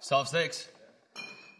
Soft six.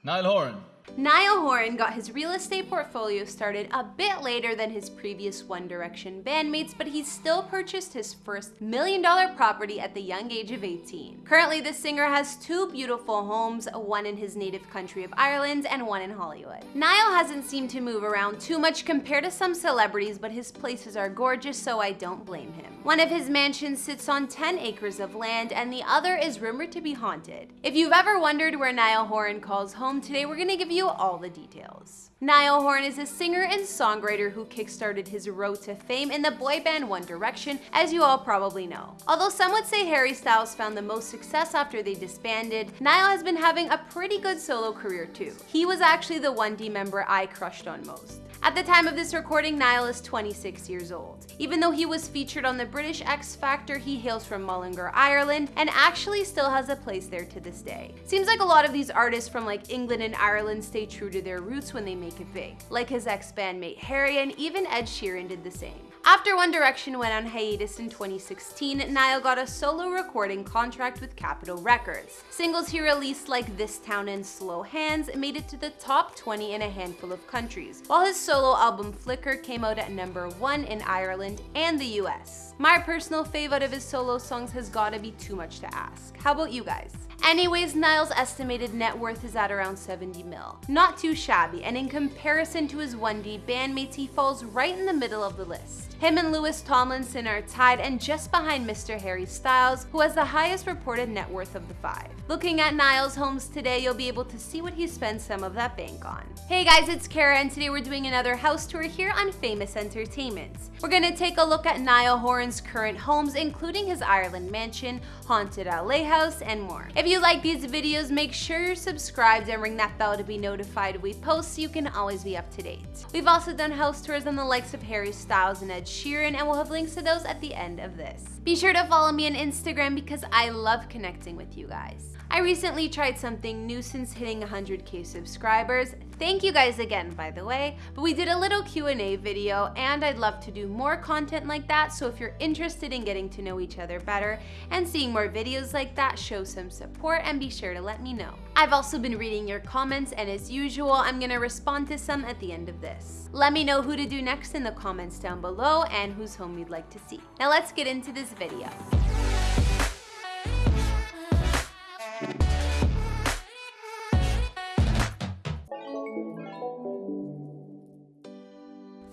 Niall Horan. Niall Horan got his real estate portfolio started a bit later than his previous One Direction bandmates, but he still purchased his first million dollar property at the young age of 18. Currently, the singer has two beautiful homes, one in his native country of Ireland and one in Hollywood. Niall hasn't seemed to move around too much compared to some celebrities, but his places are gorgeous, so I don't blame him. One of his mansions sits on 10 acres of land, and the other is rumored to be haunted. If you've ever wondered where Niall Horan calls home, today we're gonna give you you all the details. Niall Horan is a singer and songwriter who kickstarted his road to fame in the boy band One Direction, as you all probably know. Although some would say Harry Styles found the most success after they disbanded, Niall has been having a pretty good solo career too. He was actually the 1D member I crushed on most. At the time of this recording, Niall is 26 years old. Even though he was featured on the British X Factor, he hails from Mullingar, Ireland, and actually still has a place there to this day. Seems like a lot of these artists from like England and Ireland stay true to their roots when they make it big, like his ex-bandmate Harry and even Ed Sheeran did the same. After One Direction went on hiatus in 2016, Niall got a solo recording contract with Capitol Records. Singles he released like This Town and Slow Hands made it to the top 20 in a handful of countries, while his solo album Flicker came out at number 1 in Ireland and the US. My personal favorite of his solo songs has gotta be Too Much to Ask. How about you guys? Anyways, Niall's estimated net worth is at around 70 mil. Not too shabby, and in comparison to his 1D bandmates, he falls right in the middle of the list. Him and Louis Tomlinson are tied and just behind Mr. Harry Styles, who has the highest reported net worth of the five. Looking at Niall's homes today, you'll be able to see what he spends some of that bank on. Hey guys, it's Kara and today we're doing another house tour here on Famous Entertainment. We're gonna take a look at Niall Horan's current homes, including his Ireland mansion, haunted LA house, and more. If you like these videos, make sure you're subscribed and ring that bell to be notified we post so you can always be up to date. We've also done house tours on the likes of Harry Styles and Ed Sheeran, and we'll have links to those at the end of this. Be sure to follow me on Instagram because I love connecting with you guys. I recently tried something new since hitting 100k subscribers. Thank you guys again, by the way. But we did a little Q&A video and I'd love to do more content like that. So if you're interested in getting to know each other better and seeing more videos like that, show some support and be sure to let me know. I've also been reading your comments and as usual, I'm gonna respond to some at the end of this. Let me know who to do next in the comments down below and whose home you'd like to see. Now let's get into this video.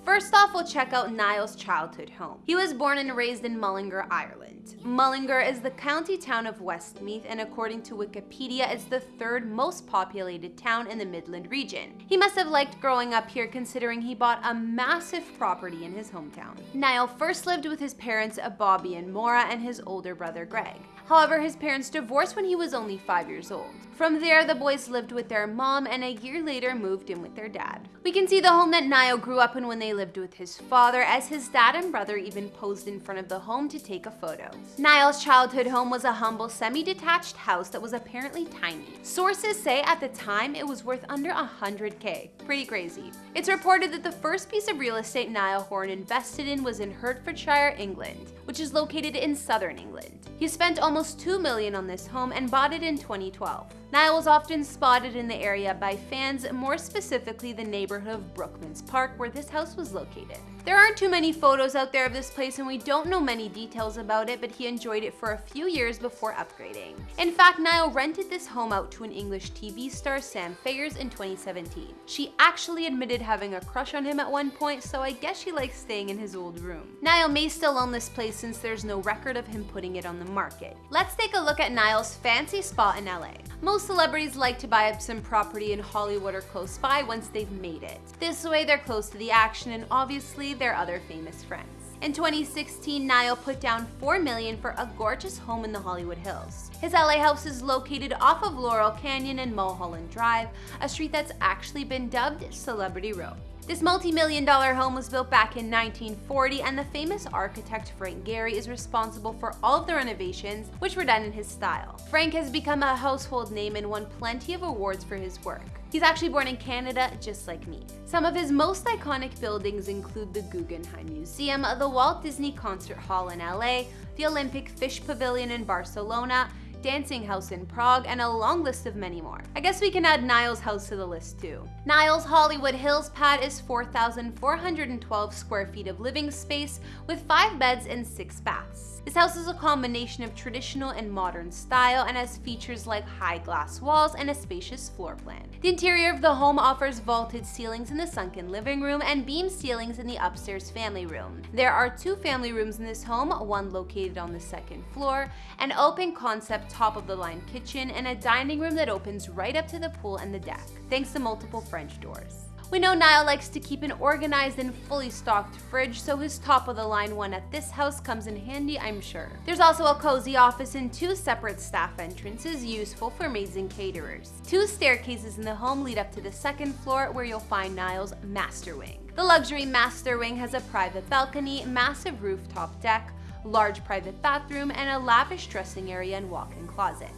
First off, we'll check out Niall's childhood home. He was born and raised in Mullingar, Ireland. Mullingar is the county town of Westmeath and according to Wikipedia, it's the third most populated town in the Midland region. He must have liked growing up here considering he bought a massive property in his hometown. Niall first lived with his parents Bobby and Maura and his older brother Greg. However, his parents divorced when he was only 5 years old. From there, the boys lived with their mom and a year later moved in with their dad. We can see the home that Niall grew up in when they lived with his father, as his dad and brother even posed in front of the home to take a photo. Niall's childhood home was a humble semi-detached house that was apparently tiny. Sources say at the time it was worth under 100k. Pretty crazy. It's reported that the first piece of real estate Niall Horan invested in was in Hertfordshire, England, which is located in southern England. He spent almost 2 million on this home and bought it in 2012. Niall was often spotted in the area by fans, more specifically the neighborhood of Brookmans Park where this house was located. There aren't too many photos out there of this place and we don't know many details about it, but he enjoyed it for a few years before upgrading. In fact, Niall rented this home out to an English TV star, Sam Faiers, in 2017. She actually admitted having a crush on him at one point, so I guess she likes staying in his old room. Niall may still own this place since there's no record of him putting it on the market. Let's take a look at Niall's fancy spot in LA. Most celebrities like to buy up some property in Hollywood or close by once they've made it. This way they're close to the action and obviously their other famous friends. In 2016, Niall put down 4 million for a gorgeous home in the Hollywood Hills. His LA house is located off of Laurel Canyon and Mulholland Drive, a street that's actually been dubbed Celebrity Row. This multi-million dollar home was built back in 1940 and the famous architect Frank Gehry is responsible for all of the renovations which were done in his style. Frank has become a household name and won plenty of awards for his work. He's actually born in Canada, just like me. Some of his most iconic buildings include the Guggenheim Museum, the Walt Disney Concert Hall in LA, the Olympic Fish Pavilion in Barcelona, dancing house in Prague, and a long list of many more. I guess we can add Niall's house to the list too. Niall's Hollywood Hills pad is 4,412 square feet of living space with 5 beds and 6 baths. This house is a combination of traditional and modern style and has features like high glass walls and a spacious floor plan. The interior of the home offers vaulted ceilings in the sunken living room and beam ceilings in the upstairs family room. There are two family rooms in this home, one located on the second floor, an open concept top of the line kitchen, and a dining room that opens right up to the pool and the deck, thanks to multiple French doors. We know Niall likes to keep an organized and fully stocked fridge, so his top of the line one at this house comes in handy, I'm sure. There's also a cozy office and two separate staff entrances useful for maids and caterers. Two staircases in the home lead up to the second floor where you'll find Niall's master wing. The luxury master wing has a private balcony, massive rooftop deck, large private bathroom, and a lavish dressing area and walk-in closet.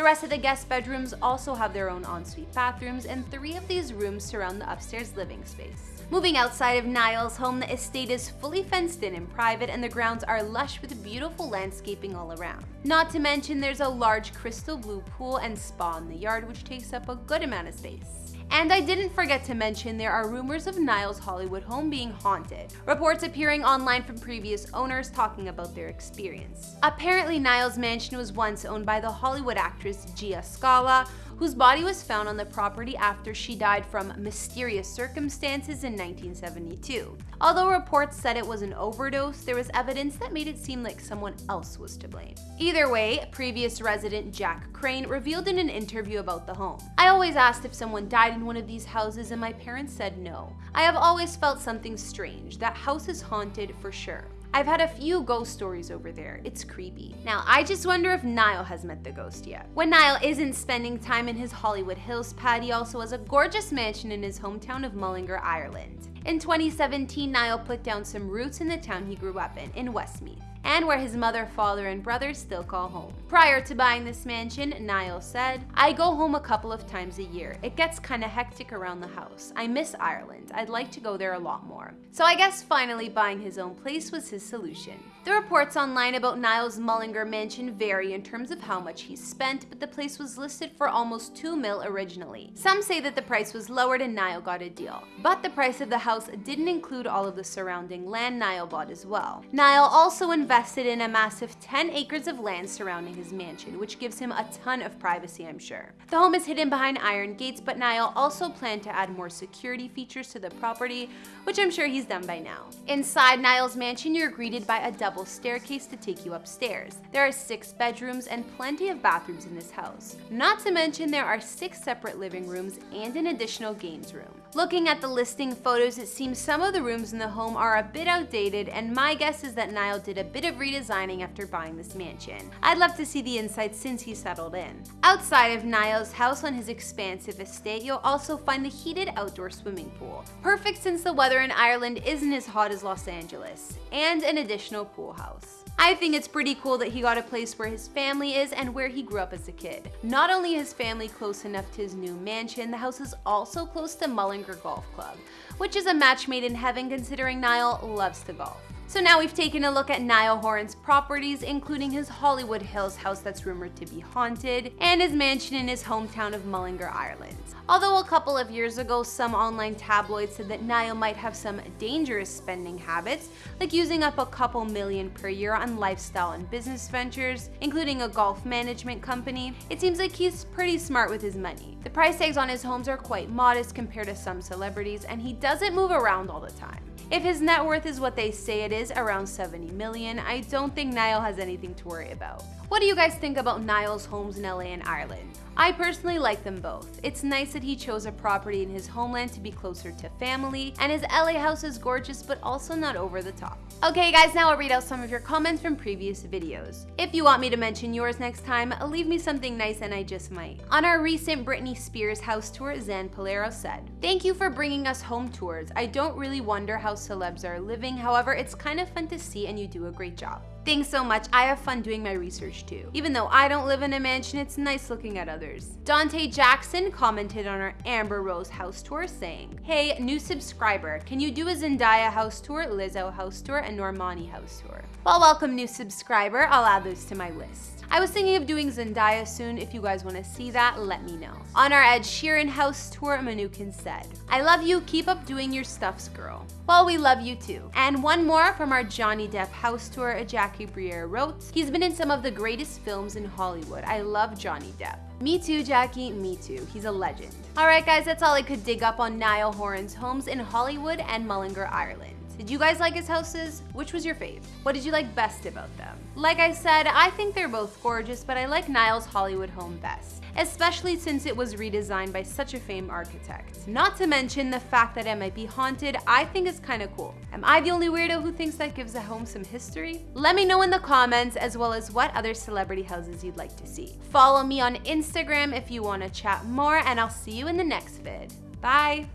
The rest of the guest bedrooms also have their own ensuite bathrooms, and three of these rooms surround the upstairs living space. Moving outside of Niall's home, the estate is fully fenced in and private, and the grounds are lush with beautiful landscaping all around. Not to mention, there's a large crystal blue pool and spa in the yard, which takes up a good amount of space. And I didn't forget to mention there are rumors of Niall's Hollywood home being haunted, reports appearing online from previous owners talking about their experience. Apparently Niall's mansion was once owned by the Hollywood actress Gia Scala, whose body was found on the property after she died from mysterious circumstances in 1972. Although reports said it was an overdose, there was evidence that made it seem like someone else was to blame. Either way, previous resident Jack Crane revealed in an interview about the home. I always asked if someone died in one of these houses and my parents said no. I have always felt something strange. That house is haunted for sure. I've had a few ghost stories over there. It's creepy. Now, I just wonder if Niall has met the ghost yet. When Niall isn't spending time in his Hollywood Hills pad, he also has a gorgeous mansion in his hometown of Mullingar, Ireland. In 2017, Niall put down some roots in the town he grew up in, in Westmeath and where his mother, father, and brothers still call home. Prior to buying this mansion, Niall said, I go home a couple of times a year. It gets kinda hectic around the house. I miss Ireland. I'd like to go there a lot more. So I guess finally buying his own place was his solution. The reports online about Niall's Mullingar mansion vary in terms of how much he spent, but the place was listed for almost 2 mil originally. Some say that the price was lowered and Niall got a deal. But the price of the house didn't include all of the surrounding land Niall bought as well. Niall also invested invested in a massive 10 acres of land surrounding his mansion, which gives him a ton of privacy, I'm sure. The home is hidden behind iron gates, but Niall also planned to add more security features to the property, which I'm sure he's done by now. Inside Niall's mansion, you're greeted by a double staircase to take you upstairs. There are six bedrooms and plenty of bathrooms in this house. Not to mention there are six separate living rooms and an additional games room. Looking at the listing photos, it seems some of the rooms in the home are a bit outdated, and my guess is that Niall did a bit of redesigning after buying this mansion. I'd love to see the inside since he settled in. Outside of Niall's house on his expansive estate, you'll also find the heated outdoor swimming pool. Perfect since the weather in Ireland isn't as hot as Los Angeles. And an additional pool house. I think it's pretty cool that he got a place where his family is and where he grew up as a kid. Not only is family close enough to his new mansion, the house is also close to Golf Club, which is a match made in heaven considering Niall loves to golf. So now we've taken a look at Niall Horan's properties, including his Hollywood Hills house that's rumored to be haunted, and his mansion in his hometown of Mullingar, Ireland. Although a couple of years ago, some online tabloids said that Niall might have some dangerous spending habits, like using up a couple million per year on lifestyle and business ventures, including a golf management company, it seems like he's pretty smart with his money. The price tags on his homes are quite modest compared to some celebrities, and he doesn't move around all the time. If his net worth is what they say it is, around 70 million, I don't think Niall has anything to worry about. What do you guys think about Niall's homes in LA and Ireland? I personally like them both. It's nice that he chose a property in his homeland to be closer to family, and his LA house is gorgeous but also not over the top. Okay guys, now I'll read out some of your comments from previous videos. If you want me to mention yours next time, leave me something nice and I just might. On our recent Britney Spears house tour, Zan Polero said, Thank you for bringing us home tours. I don't really wonder how celebs are living, however, it's kind of fun to see and you do a great job. Thanks so much. I have fun doing my research too. Even though I don't live in a mansion, it's nice looking at others. Dante Jackson commented on our Amber Rose house tour saying, Hey, new subscriber, can you do a Zendaya house tour, Lizzo house tour, and Normani house tour? Well, welcome new subscriber. I'll add those to my list. I was thinking of doing Zendaya soon. If you guys want to see that, let me know. On our Ed Sheeran house tour, Manukin said, I love you. Keep up doing your stuffs, girl. Well, we love you too. And one more from our Johnny Depp house tour, Jackie Briere wrote, He's been in some of the greatest films in Hollywood. I love Johnny Depp. Me too, Jackie, me too. He's a legend. Alright guys, that's all I could dig up on Niall Horan's homes in Hollywood and Mullingar, Ireland. Did you guys like his houses? Which was your fave? What did you like best about them? Like I said, I think they're both gorgeous, but I like Niall's Hollywood home best, especially since it was redesigned by such a famed architect. Not to mention the fact that it might be haunted, I think is kinda cool. Am I the only weirdo who thinks that gives a home some history? Let me know in the comments as well as what other celebrity houses you'd like to see. Follow me on Instagram if you wanna chat more and I'll see you in the next vid. Bye!